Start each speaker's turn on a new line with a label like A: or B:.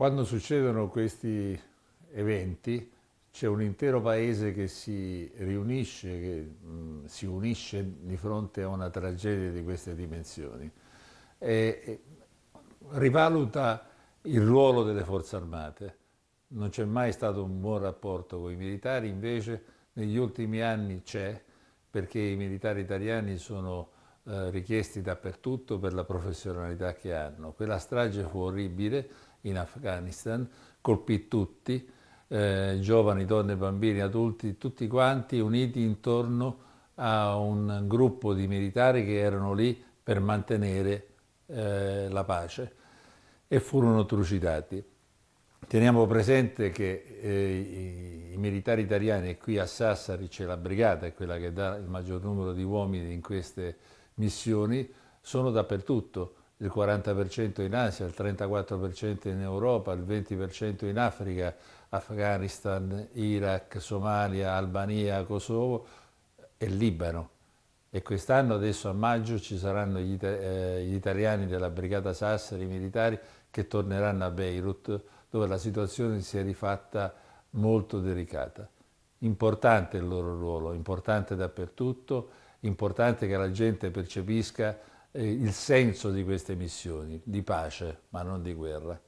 A: Quando succedono questi eventi c'è un intero paese che si riunisce, che mh, si unisce di fronte a una tragedia di queste dimensioni e, e rivaluta il ruolo delle forze armate. Non c'è mai stato un buon rapporto con i militari, invece negli ultimi anni c'è, perché i militari italiani sono eh, richiesti dappertutto per la professionalità che hanno. Quella strage fu orribile in Afghanistan, colpì tutti, eh, giovani, donne, bambini, adulti, tutti quanti uniti intorno a un gruppo di militari che erano lì per mantenere eh, la pace e furono trucidati. Teniamo presente che eh, i, i, militari italiani, e qui a Sassari c'è la brigata, è quella che dà il maggior numero di uomini in queste missioni, sono dappertutto, il 40% in Asia, il 34% in Europa, il 20% in Africa, Afghanistan, Iraq, Somalia, Albania, Kosovo e Libano. E quest'anno, adesso a maggio, ci saranno gli, eh, gli, italiani della Brigata Sassari, i militari, che torneranno a Beirut, dove la situazione si è rifatta molto delicata. Importante il loro ruolo, importante dappertutto, importante che la gente percepisca eh, il senso di queste missioni, di pace, ma non di guerra.